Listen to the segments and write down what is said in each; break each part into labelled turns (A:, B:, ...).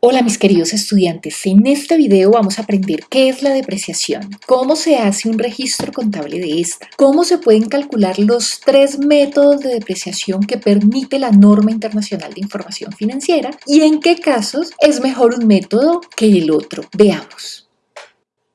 A: Hola mis queridos estudiantes, en este video vamos a aprender qué es la depreciación, cómo se hace un registro contable de esta, cómo se pueden calcular los tres métodos de depreciación que permite la norma internacional de información financiera y en qué casos es mejor un método que el otro. Veamos.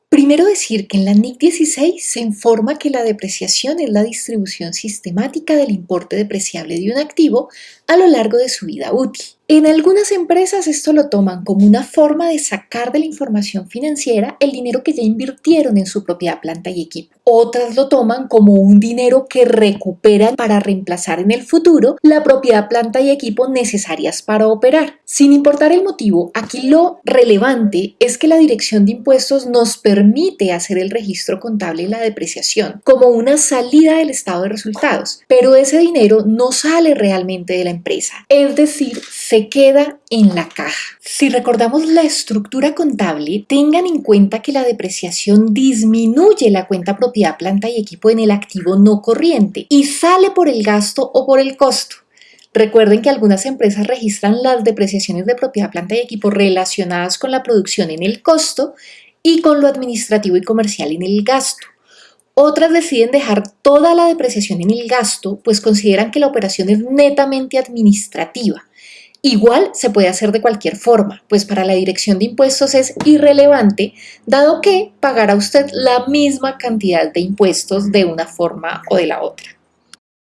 A: Primero decir que en la NIC 16 se informa que la depreciación es la distribución sistemática del importe depreciable de un activo a lo largo de su vida útil. En algunas empresas esto lo toman como una forma de sacar de la información financiera el dinero que ya invirtieron en su propia planta y equipo. Otras lo toman como un dinero que recuperan para reemplazar en el futuro la propiedad planta y equipo necesarias para operar. Sin importar el motivo, aquí lo relevante es que la Dirección de Impuestos nos permite hacer el registro contable de la depreciación como una salida del estado de resultados, pero ese dinero no sale realmente de la empresa, es decir, se queda en la caja. Si recordamos la estructura contable, tengan en cuenta que la depreciación disminuye la cuenta propiedad, planta y equipo en el activo no corriente y sale por el gasto o por el costo. Recuerden que algunas empresas registran las depreciaciones de propiedad, planta y equipo relacionadas con la producción en el costo y con lo administrativo y comercial en el gasto. Otras deciden dejar toda la depreciación en el gasto, pues consideran que la operación es netamente administrativa Igual se puede hacer de cualquier forma, pues para la dirección de impuestos es irrelevante, dado que pagará usted la misma cantidad de impuestos de una forma o de la otra.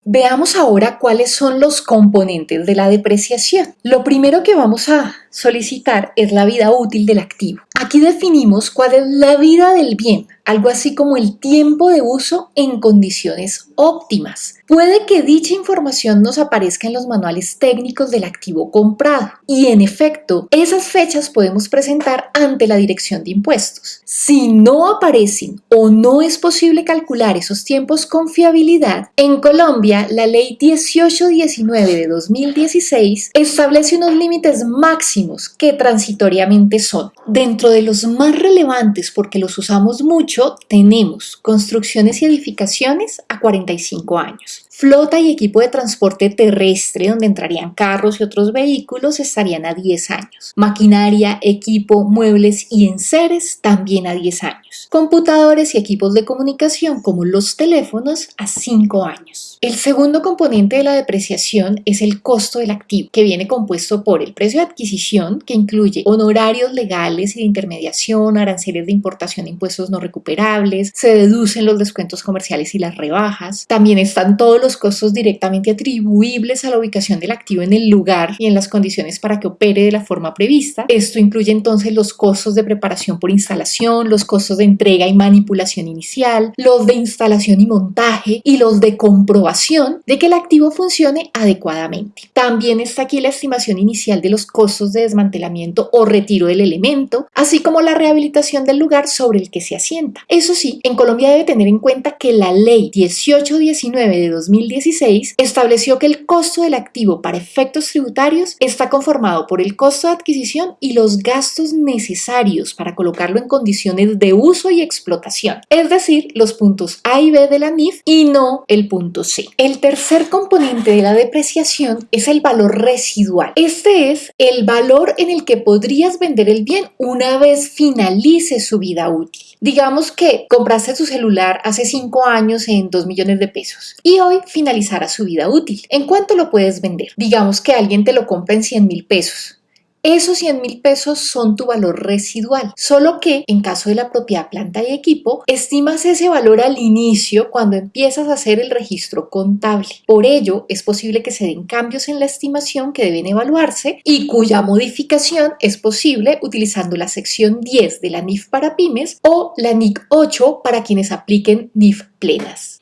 A: Veamos ahora cuáles son los componentes de la depreciación. Lo primero que vamos a solicitar es la vida útil del activo. Aquí definimos cuál es la vida del bien, algo así como el tiempo de uso en condiciones óptimas. Puede que dicha información nos aparezca en los manuales técnicos del activo comprado y en efecto, esas fechas podemos presentar ante la Dirección de Impuestos. Si no aparecen o no es posible calcular esos tiempos con fiabilidad, en Colombia la Ley 1819 de 2016 establece unos límites máximos que transitoriamente son. Dentro de los más relevantes porque los usamos mucho, tenemos construcciones y edificaciones a 45 años. Flota y equipo de transporte terrestre, donde entrarían carros y otros vehículos, estarían a 10 años. Maquinaria, equipo, muebles y enseres también a 10 años. Computadores y equipos de comunicación como los teléfonos a 5 años. El segundo componente de la depreciación es el costo del activo, que viene compuesto por el precio de adquisición, que incluye honorarios legales y de intermediación, aranceles de importación impuestos no recuperables, se deducen los descuentos comerciales y las rebajas. También están todos los costos directamente atribuibles a la ubicación del activo en el lugar y en las condiciones para que opere de la forma prevista. Esto incluye entonces los costos de preparación por instalación, los costos de entrega y manipulación inicial, los de instalación y montaje y los de comprobación de que el activo funcione adecuadamente. También está aquí la estimación inicial de los costos de desmantelamiento o retiro del elemento, así como la rehabilitación del lugar sobre el que se asienta. Eso sí, en Colombia debe tener en cuenta que la ley 1819 de 2016 estableció que el costo del activo para efectos tributarios está conformado por el costo de adquisición y los gastos necesarios para colocarlo en condiciones de uso y explotación, es decir, los puntos A y B de la NIF y no el punto C. El tercer componente de la depreciación es el valor residual. Este es el valor en el que podrías vender el bien una vez finalice su vida útil. Digamos que compraste tu celular hace 5 años en 2 millones de pesos y hoy finalizará su vida útil. ¿En cuánto lo puedes vender? Digamos que alguien te lo compra en 100 mil pesos. Esos 100 mil pesos son tu valor residual, solo que en caso de la propiedad planta y equipo, estimas ese valor al inicio cuando empiezas a hacer el registro contable. Por ello, es posible que se den cambios en la estimación que deben evaluarse y cuya modificación es posible utilizando la sección 10 de la NIF para pymes o la NIC 8 para quienes apliquen NIF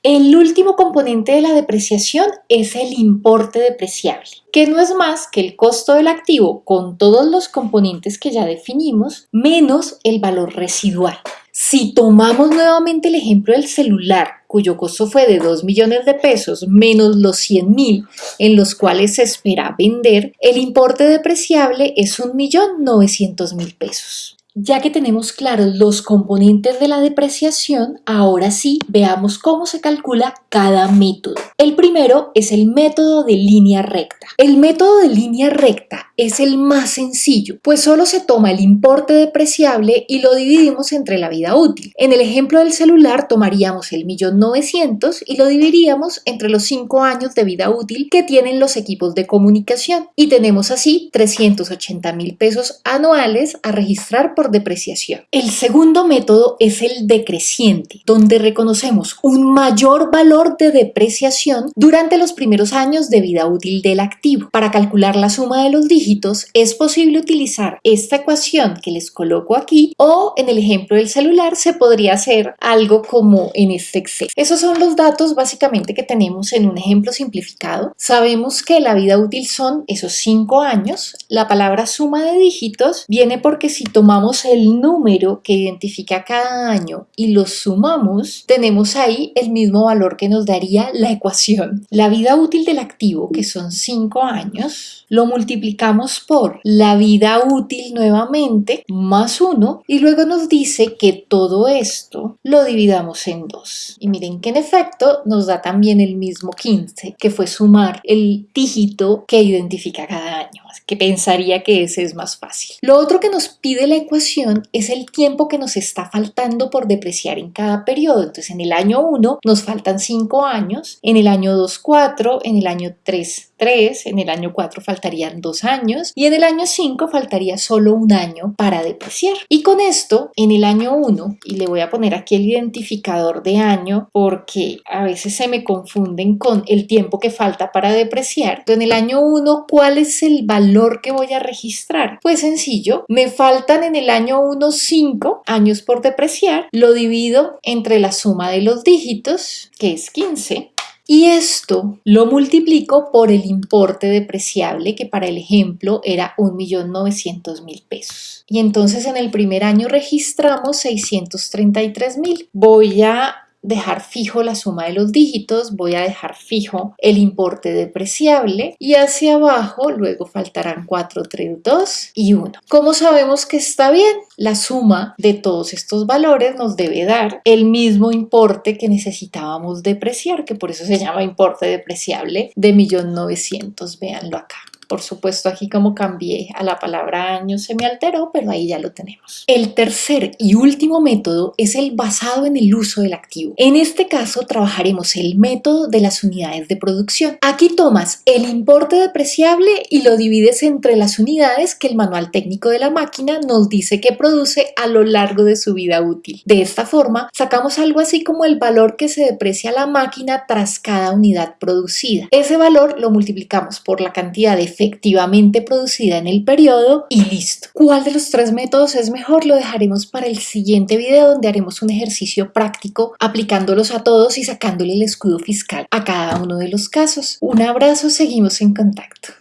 A: El último componente de la depreciación es el importe depreciable, que no es más que el costo del activo con todos los componentes que ya definimos, menos el valor residual. Si tomamos nuevamente el ejemplo del celular, cuyo costo fue de 2 millones de pesos menos los 100 mil en los cuales se espera vender, el importe depreciable es 1.900.000 pesos. Ya que tenemos claros los componentes de la depreciación, ahora sí veamos cómo se calcula cada método. El primero es el método de línea recta. El método de línea recta es el más sencillo, pues solo se toma el importe depreciable y lo dividimos entre la vida útil. En el ejemplo del celular tomaríamos el millón novecientos y lo dividiríamos entre los 5 años de vida útil que tienen los equipos de comunicación y tenemos así 380 mil pesos anuales a registrar por depreciación. El segundo método es el decreciente, donde reconocemos un mayor valor de depreciación durante los primeros años de vida útil del activo. Para calcular la suma de los dígitos es posible utilizar esta ecuación que les coloco aquí o en el ejemplo del celular se podría hacer algo como en este Excel. Esos son los datos básicamente que tenemos en un ejemplo simplificado. Sabemos que la vida útil son esos 5 años. La palabra suma de dígitos viene porque si tomamos el número que identifica cada año y lo sumamos, tenemos ahí el mismo valor que nos daría la ecuación. La vida útil del activo, que son 5 años, lo multiplicamos por la vida útil nuevamente más 1 y luego nos dice que todo esto lo dividamos en 2. Y miren que en efecto nos da también el mismo 15, que fue sumar el dígito que identifica cada año que pensaría que ese es más fácil. Lo otro que nos pide la ecuación es el tiempo que nos está faltando por depreciar en cada periodo. Entonces en el año 1 nos faltan 5 años, en el año 2 4, en el año 3 3, en el año 4 faltarían 2 años y en el año 5 faltaría solo un año para depreciar. Y con esto, en el año 1, y le voy a poner aquí el identificador de año porque a veces se me confunden con el tiempo que falta para depreciar. Entonces, en el año 1, ¿cuál es el valor que voy a registrar? Pues sencillo, me faltan en el año 1 5 años por depreciar, lo divido entre la suma de los dígitos, que es 15, y esto lo multiplico por el importe depreciable que para el ejemplo era 1.900.000 pesos. Y entonces en el primer año registramos 633.000. Voy a dejar fijo la suma de los dígitos, voy a dejar fijo el importe depreciable y hacia abajo luego faltarán 4, 3, 2 y 1. ¿Cómo sabemos que está bien? La suma de todos estos valores nos debe dar el mismo importe que necesitábamos depreciar, que por eso se llama importe depreciable de 1.900.000. Véanlo acá. Por supuesto, aquí como cambié a la palabra año se me alteró, pero ahí ya lo tenemos. El tercer y último método es el basado en el uso del activo. En este caso trabajaremos el método de las unidades de producción. Aquí tomas el importe depreciable y lo divides entre las unidades que el manual técnico de la máquina nos dice que produce a lo largo de su vida útil. De esta forma, sacamos algo así como el valor que se deprecia la máquina tras cada unidad producida. Ese valor lo multiplicamos por la cantidad de efectivamente producida en el periodo y listo. ¿Cuál de los tres métodos es mejor? Lo dejaremos para el siguiente video donde haremos un ejercicio práctico aplicándolos a todos y sacándole el escudo fiscal a cada uno de los casos. Un abrazo, seguimos en contacto.